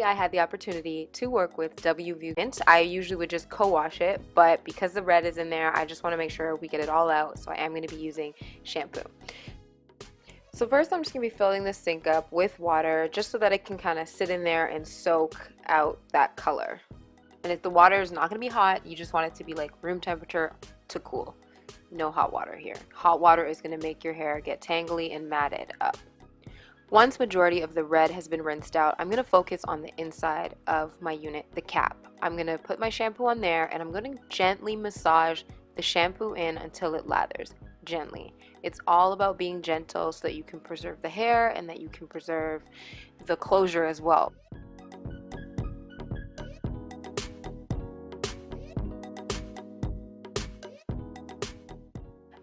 I had the opportunity to work with WView Tint. I usually would just co-wash it, but because the red is in there, I just want to make sure we get it all out, so I am going to be using shampoo. So first I'm just going to be filling the sink up with water just so that it can kind of sit in there and soak out that color. And if the water is not going to be hot, you just want it to be like room temperature to cool. No hot water here. Hot water is going to make your hair get tangly and matted up. Once majority of the red has been rinsed out, I'm going to focus on the inside of my unit, the cap. I'm going to put my shampoo on there and I'm going to gently massage the shampoo in until it lathers gently. It's all about being gentle so that you can preserve the hair and that you can preserve the closure as well.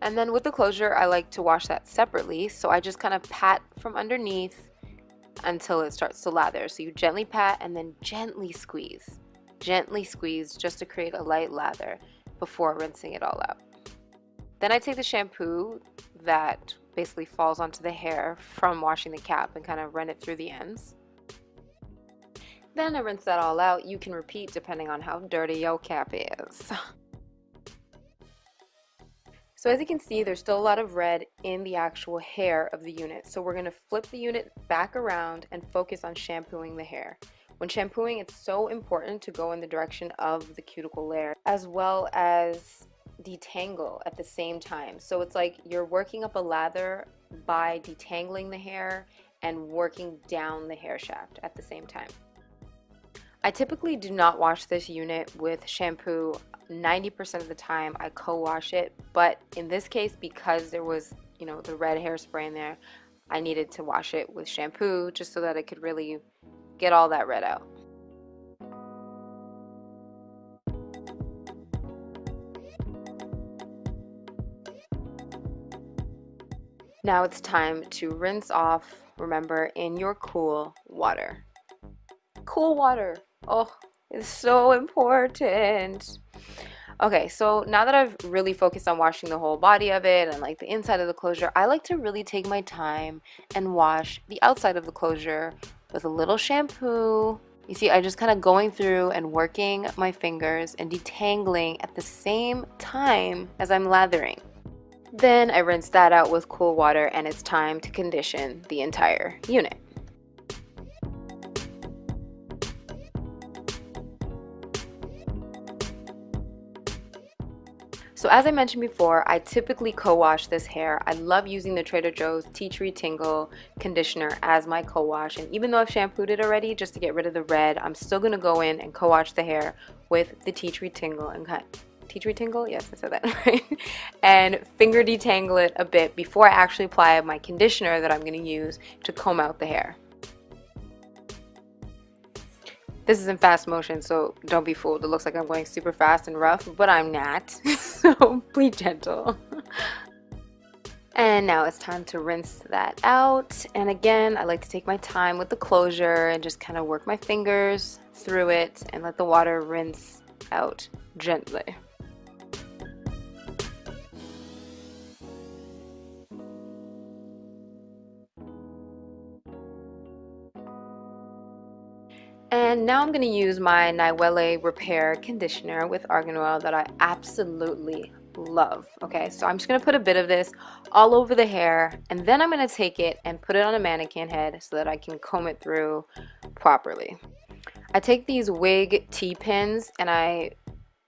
And then with the closure, I like to wash that separately. So I just kind of pat from underneath until it starts to lather. So you gently pat and then gently squeeze. Gently squeeze just to create a light lather before rinsing it all out. Then I take the shampoo that basically falls onto the hair from washing the cap and kind of run it through the ends. Then I rinse that all out. You can repeat depending on how dirty your cap is. So as you can see, there's still a lot of red in the actual hair of the unit. So we're gonna flip the unit back around and focus on shampooing the hair. When shampooing, it's so important to go in the direction of the cuticle layer as well as detangle at the same time. So it's like you're working up a lather by detangling the hair and working down the hair shaft at the same time. I typically do not wash this unit with shampoo 90% of the time I co-wash it but in this case because there was you know the red hairspray in there I needed to wash it with shampoo just so that it could really get all that red out. Now it's time to rinse off, remember, in your cool water. Cool water. Oh, it's so important. Okay, so now that I've really focused on washing the whole body of it and like the inside of the closure, I like to really take my time and wash the outside of the closure with a little shampoo. You see, I just kind of going through and working my fingers and detangling at the same time as I'm lathering. Then I rinse that out with cool water and it's time to condition the entire unit. So as I mentioned before, I typically co-wash this hair. I love using the Trader Joe's Tea Tree Tingle conditioner as my co-wash. And even though I've shampooed it already just to get rid of the red, I'm still going to go in and co-wash the hair with the Tea Tree Tingle. And cut tea tree tingle? Yes I said that right. And finger detangle it a bit before I actually apply my conditioner that I'm going to use to comb out the hair. This is in fast motion so don't be fooled. It looks like I'm going super fast and rough but I'm not be gentle. And now it's time to rinse that out. And again I like to take my time with the closure and just kind of work my fingers through it and let the water rinse out gently And now I'm going to use my Niwele Repair Conditioner with Argan Oil that I absolutely love. Okay, so I'm just going to put a bit of this all over the hair and then I'm going to take it and put it on a mannequin head so that I can comb it through properly. I take these wig T-pins and I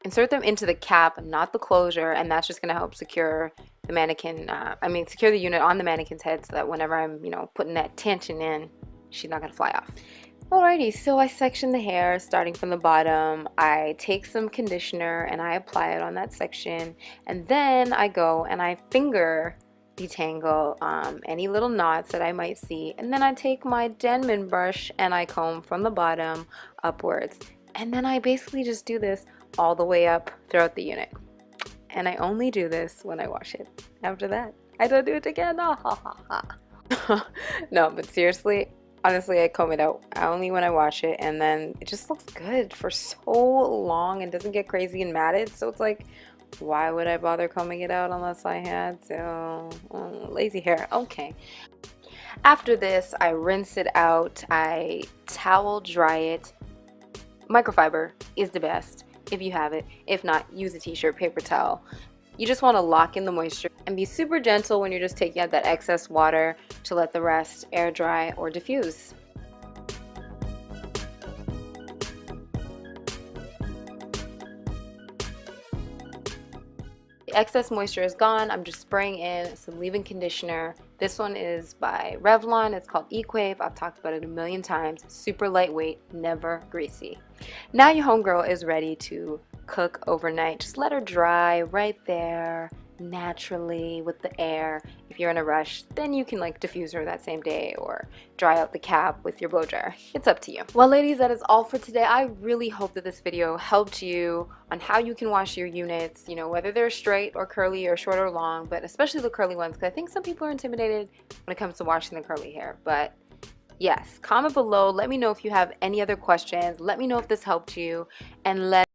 insert them into the cap, not the closure, and that's just going to help secure the mannequin, uh, I mean secure the unit on the mannequin's head so that whenever I'm, you know, putting that tension in, she's not going to fly off. Alrighty, so I section the hair starting from the bottom. I take some conditioner and I apply it on that section. And then I go and I finger detangle um, any little knots that I might see. And then I take my Denman brush and I comb from the bottom upwards. And then I basically just do this all the way up throughout the unit. And I only do this when I wash it. After that, I don't do it again. no, but seriously, honestly I comb it out only when I wash it and then it just looks good for so long and doesn't get crazy and matted so it's like why would I bother combing it out unless I had to oh, lazy hair okay After this, I rinse it out, I towel dry it. Microfiber is the best if you have it. If not, use a t-shirt, paper towel. You just want to lock in the moisture and be super gentle when you're just taking out that excess water to let the rest air dry or diffuse. The excess moisture is gone. I'm just spraying in some leave-in conditioner. This one is by Revlon. It's called Equave. I've talked about it a million times. Super lightweight, never greasy. Now your homegirl is ready to cook overnight. Just let her dry right there naturally with the air. If you're in a rush, then you can like diffuse her that same day or dry out the cap with your blow dryer. It's up to you. Well ladies, that is all for today. I really hope that this video helped you on how you can wash your units, you know, whether they're straight or curly or short or long, but especially the curly ones because I think some people are intimidated when it comes to washing the curly hair, but yes comment below let me know if you have any other questions let me know if this helped you and let